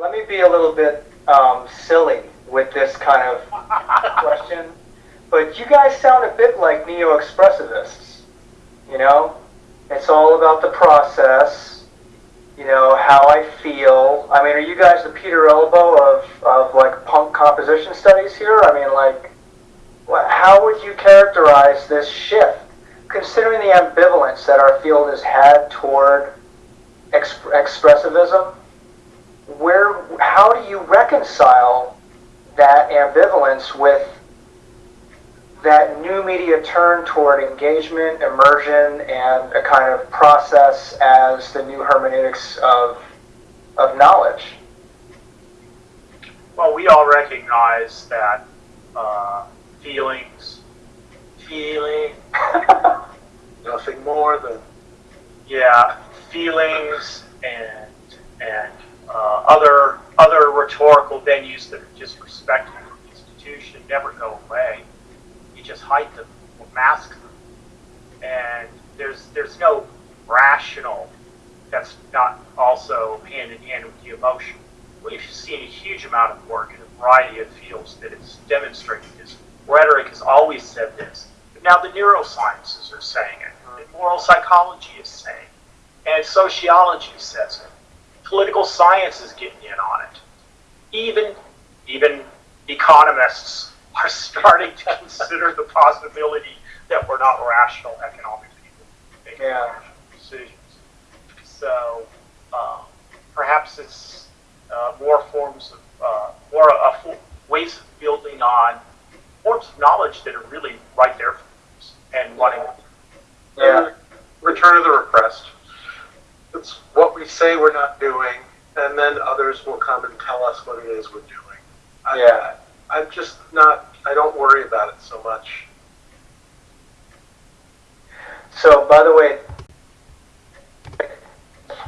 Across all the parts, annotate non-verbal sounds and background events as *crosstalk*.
let me be a little bit um, silly with this kind of *laughs* question, but you guys sound a bit like neo-expressivists. You know, it's all about the process. You know how I feel. I mean, are you guys the Peter Elbow of of like punk composition studies here? I mean, like, what, how would you characterize this shift, considering the ambivalence that our field has had toward exp- expressivism? Where, how do you reconcile that ambivalence with that new media turn toward engagement, immersion, and a kind of process as the new hermeneutics of, of knowledge? Well, we all recognize that uh, feelings, Feeling. *laughs* Nothing more than yeah, feelings and and uh, other other rhetorical venues that are just respected for the institution never go away. You just hide them or mask them, and there's there's no rational that's not also hand in hand with the emotion. We've seen a huge amount of work in a variety of fields that has demonstrated this. Rhetoric has always said this, but now the neurosciences are saying it, and moral psychology is saying, it, and sociology says it. Political science is getting in on it. Even even economists are starting to *laughs* consider the possibility that we're not rational economic people making Yeah. rational decisions. So uh, perhaps it's uh, more forms of uh, more uh, fo- ways of building on forms of knowledge that are really right there for us and wanting. Yeah. return of the repressed. It's what we say we're not doing, and then others will come and tell us what it is we're doing. I, Yeah. I, I'm just not. I don't worry about it so much. So, by the way,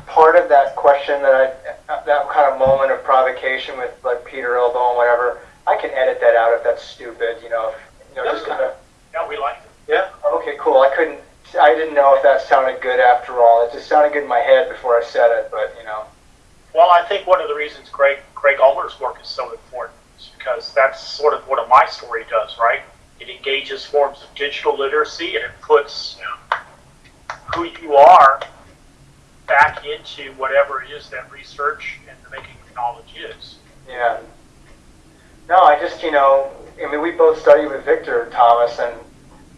part of that question that I, that kind of moment of provocation with like Peter Elbow and whatever, I can edit that out if that's stupid, you know, if, you know, just kind of, Yeah, we like it. Yeah. okay, cool. I couldn't, I didn't know if that sounded good after all. It just sounded good in my head before I said it, but you know, Well, I think one of the reasons Greg Greg Ulmer's work is so important is because that's sort of what a mystory does, right? It engages forms of digital literacy and it puts who you are back into whatever it is that research and the making of knowledge is. yeah. No, I just, you know, I mean, we both studied with Victor Thomas, and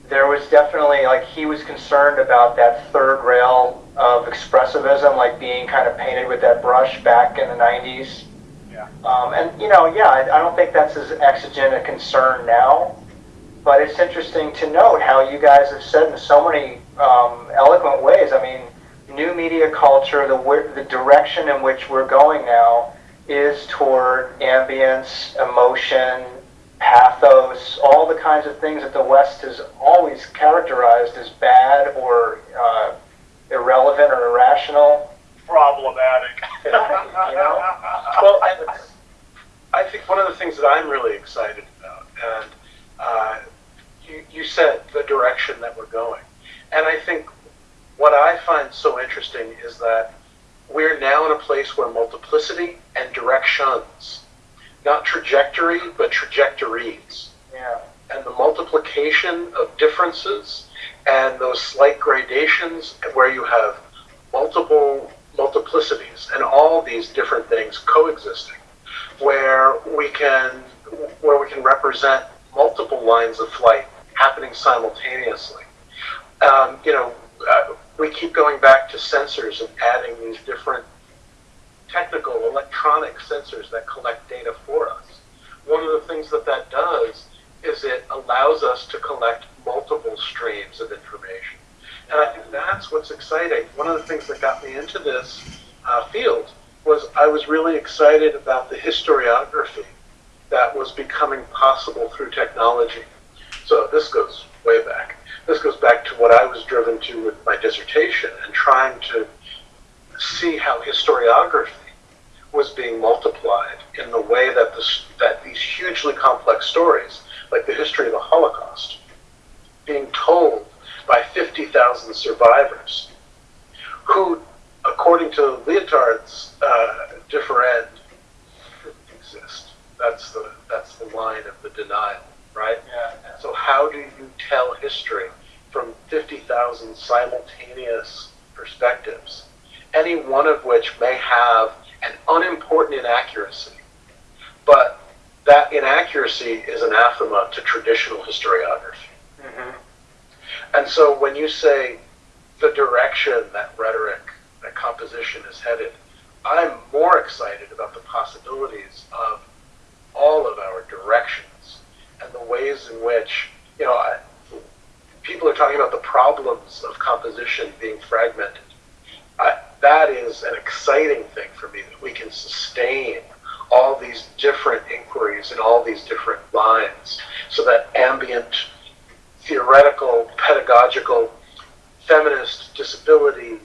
there was definitely, like, he was concerned about that third rail of expressivism, like being kind of painted with that brush back in the 90s. Yeah. Um, and, you know, yeah, I, I don't think that's as exigent a concern now, but it's interesting to note how you guys have said in so many um, eloquent ways. I mean, new media culture, the, the direction in which we're going now is toward ambience, emotion, pathos, all the kinds of things that the West has always characterized as bad or uh, irrelevant or irrational. Problematic. *laughs* You know? Well, and I think one of the things that I'm really excited about, and uh, you, you said the direction that we're going, and I think what I find so interesting is that we're now in a place where multiplicity and directions, not trajectory, but trajectories, Yeah. and the multiplication of differences and those slight gradations where you have multiple multiplicities and all these different things coexisting where we can where we can represent multiple lines of flight happening simultaneously um, you know uh, we keep going back to sensors and adding these different technical electronic sensors that collect data for us one of the things that that does is it allows us to collect multiple streams of information. And I think that's what's exciting. One of the things that got me into this uh, field was I was really excited about the historiography that was becoming possible through technology. So this goes way back. This goes back to what I was driven to with my dissertation and trying to see how historiography was being multiplied in the way that this, that these hugely complex stories, like the history of the Holocaust, being told by 50,000 survivors, who, according to Lyotard's uh, differend, That's the that's the line of the denial, right? Yeah. So how do you tell history from 50,000 simultaneous perspectives, any one of which may have an unimportant inaccuracy, but that inaccuracy is anathema to traditional historiography. hmm And so when you say the direction that rhetoric, that composition is headed, I'm more excited about the possibilities of all of our directions and the ways in which, you know, I, people are talking about the problems of composition being fragmented. I, that is an exciting thing sustain all these different inquiries and all these different lines so that ambient theoretical, pedagogical, feminist, disability,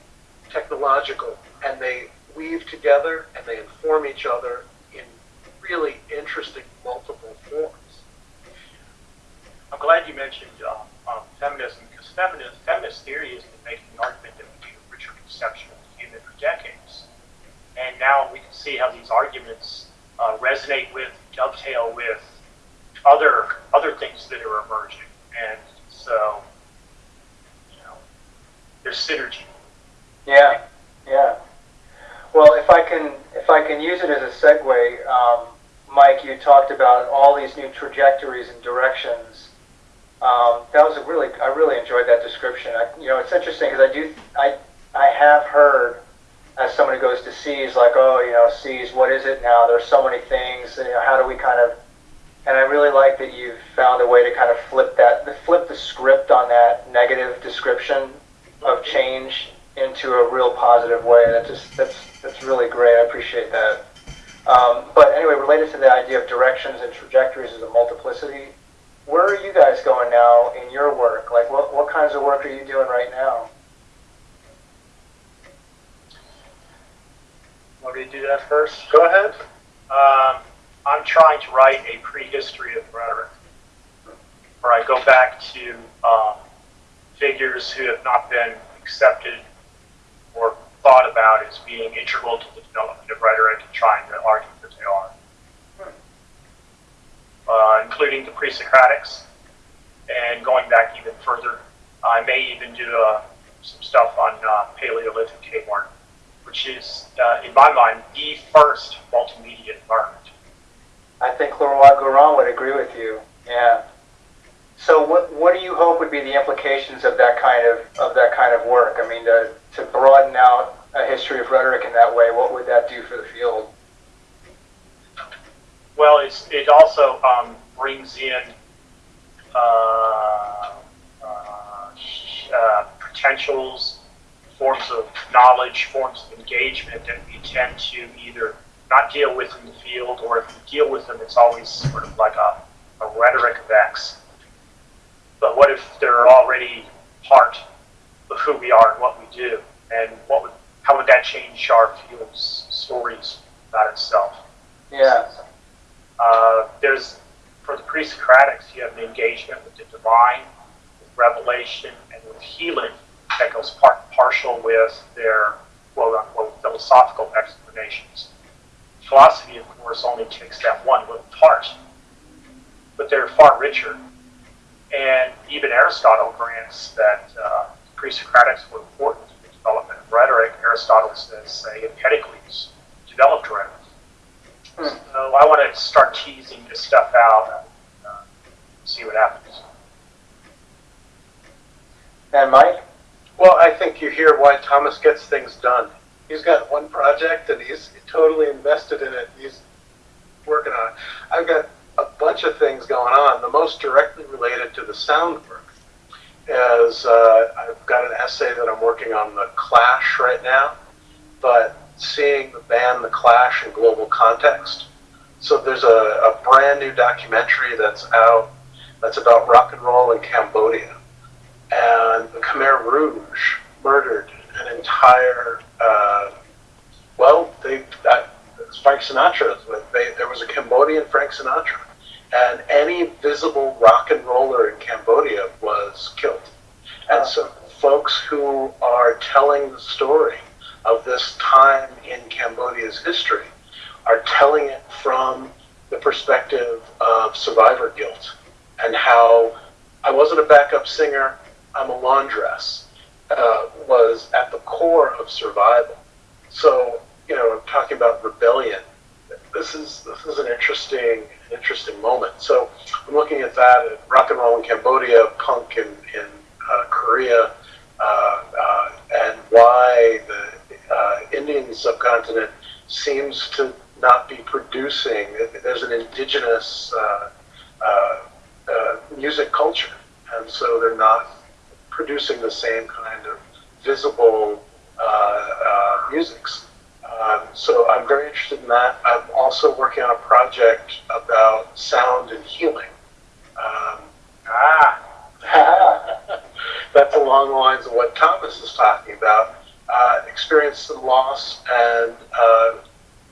technological, and they weave together and they inform each other in really interesting multiple forms. I'm glad you mentioned uh, um, feminism because feminist, feminist theory has been making the argument that we need a richer conception of human for decades. And now we can see how these arguments uh, resonate with, dovetail with other other things that are emerging. And so, you know, there's synergy. Yeah, yeah. Well, if I can, if I can use it as a segue, um, Mike, you talked about all these new trajectories and directions. Um, that was a really, I really enjoyed that description. I, you know, it's interesting because I do, I, I have heard as someone who goes to C's, like, oh, you know, C's, what is it now? There's so many things. You know, how do we kind of? And I really like that you've found a way to kind of flip that, flip the script on that negative description of change into a real positive way. That just that's that's really great. I appreciate that. Um, but anyway, related to the idea of directions and trajectories as a multiplicity, where are you guys going now in your work? Like, what what kinds of work are you doing right now? Want me to do that first? Go ahead. Um, I'm trying to write a prehistory of rhetoric, where I go back to um, figures who have not been accepted or thought about as being integral to the development of rhetoric and trying to argue that they are, uh, including the pre-Socratics, and going back even further. I may even do uh, some stuff on uh, Paleolithic cave art, which is, uh, in my mind, the first multimedia environment. I think Leroy Gourand would agree with you. Yeah. So what what do you hope would be the implications of that kind of of that kind of work? I mean, to to broaden out a history of rhetoric in that way, what would that do for the field? Well, it's, it also um, brings in uh, uh, uh, potentials, knowledge, forms of engagement that we tend to either not deal with in the field, or if we deal with them, it's always sort of like a, a rhetoric of X. But what if they're already part of who we are and what we do, and what would, how would that change our field's stories about itself? Yeah. Uh, there's for the pre-Socratics, you have an engagement with the divine, with revelation, and with healing that goes part partial with their quote unquote philosophical explanations. Philosophy, of course, only takes that one little part, but they're far richer. And even Aristotle grants that uh, pre-Socratics were important to the development of rhetoric. Aristotle says, say, Empedocles developed rhetoric. So I want to start teasing this stuff out and uh, see what happens. And Mike? Well, I think you hear why Thomas gets things done. He's got one project and he's totally invested in it. He's working on it. I've got a bunch of things going on. The most directly related to the sound work is uh, I've got an essay that I'm working on the Clash right now, but seeing the band The Clash in global context. So there's a, a brand new documentary that's out that's about rock and roll in Cambodia. And the Khmer Rouge murdered an entire, uh, well, they, that, Frank Sinatra, they, there was a Cambodian Frank Sinatra. And any visible rock and roller in Cambodia was killed. And so folks who are telling the story of this time in Cambodia's history are telling it from the perspective of survivor guilt and how I wasn't a backup singer, I'm a laundress, uh, was at the core of survival. So, you know, I'm talking about rebellion. This is this is an interesting interesting moment. So I'm looking at that at rock and roll in Cambodia, punk in, in uh, Korea, uh, uh, and why the uh, Indian subcontinent seems to not be producing. There's an indigenous uh, music culture, and so they're not producing the same kind visible uh, uh, musics. Um, so I'm very interested in that. I'm also working on a project about sound and healing. Um, Ah, *laughs* that's along the lines of what Thomas is talking about. Uh, experience and loss, and uh,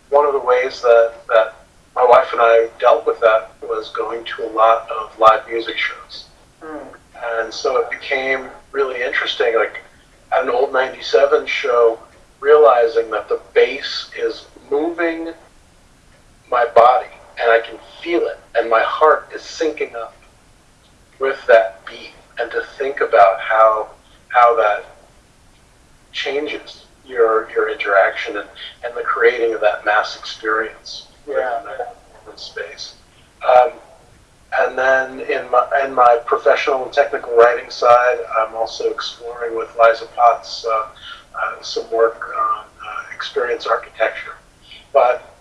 one of the ways that, that my wife and I dealt with that was going to a lot of live music shows. Hmm. And so it became really interesting, like at an old 97 show, realizing that the bass is moving my body and I can feel it, and my heart is syncing up with that beat, and to think about how how that changes your your interaction and, and the creating of that mass experience Yeah. within that space. Um, and then in my, in my professional and technical writing side, I'm also exploring with Liza Potts uh, uh, some work on uh, experience architecture. But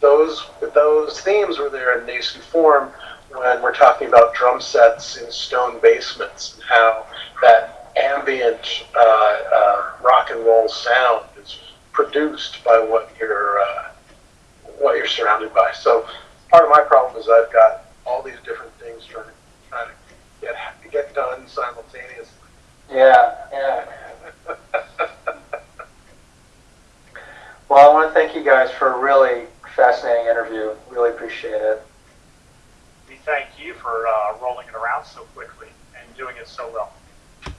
those those themes were there in nascent form when we're talking about drum sets in stone basements and how that ambient uh, uh, rock and roll sound is produced by what you're uh, what you're surrounded by. So part of my problem is I've got all these different things trying to trying to get get done simultaneously. Yeah, yeah. *laughs* Well, I want to thank you guys for a really fascinating interview. Really appreciate it. we thank you for uh, rolling it around so quickly and doing it so well.